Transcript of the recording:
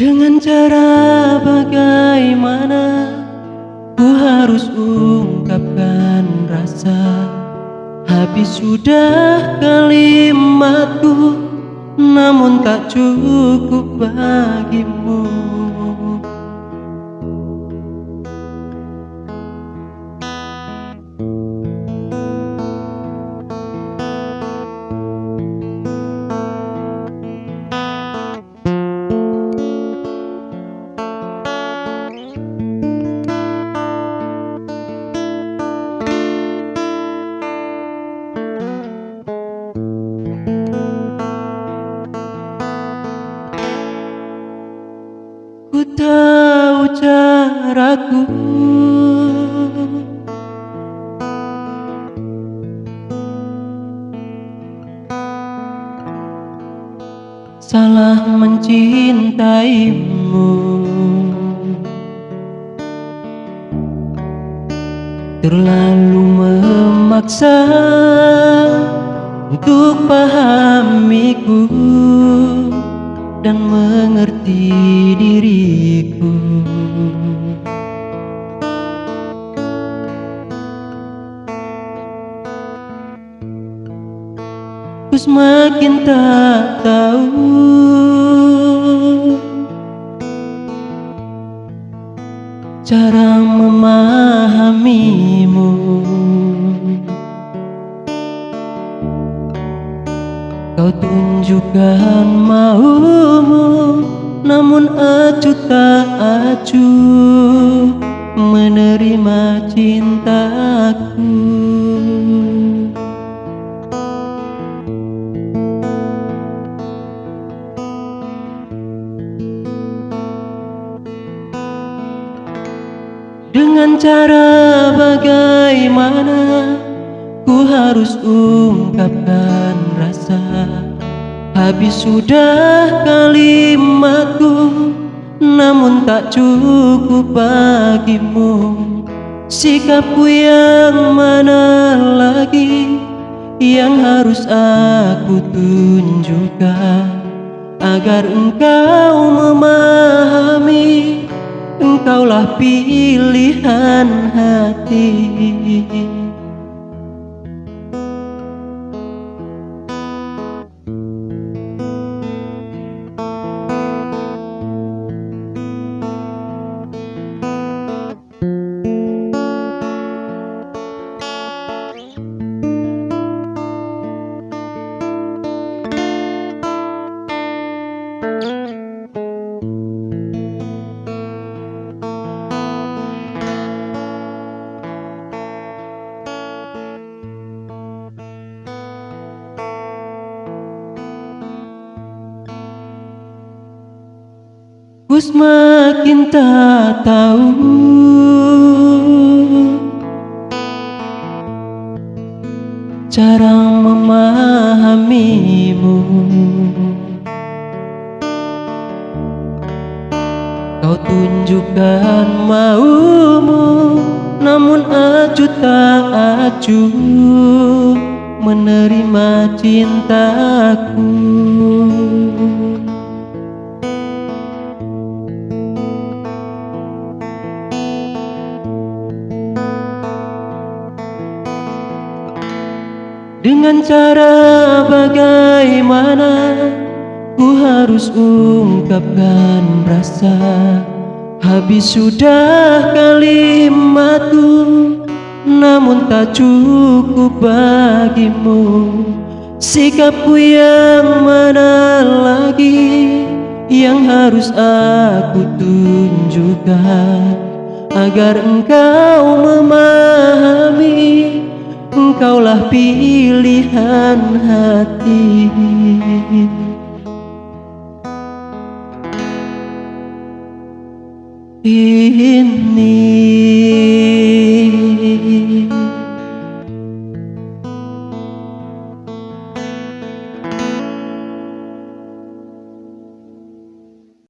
Dengan cara bagaimana Ku harus ungkapkan rasa? Habis sudah kalimatku Namun tak cukup bagimu caraku Salah mencintaimu. Terlalu memaksa Untuk pahamiku dan mengerti diriku semakin tak tahu. Cara memahamimu. Kau tunjukkan maumu Namun acuh tak acuh Menerima cintaku Dengan cara bagaimana Ku harus ungkapkan rasa? Habis sudah kalimatku Namun tak cukup bagimu. Sikapku yang mana lagi Yang harus aku tunjukkan Agar engkau memahami Engkaulah pilihan hati Ku semakin tak tahu. Cara memahamimu. Kau tunjukkan maumu Namun acuh tak acuh Menerima cintaku Dengan cara bagaimana Ku harus ungkapkan rasa. Habis sudah kalimatku Namun tak cukup bagimu. Sikapku yang mana lagi Yang harus aku tunjukkan Agar engkau memahami Engkaulah pilihan hati. Ini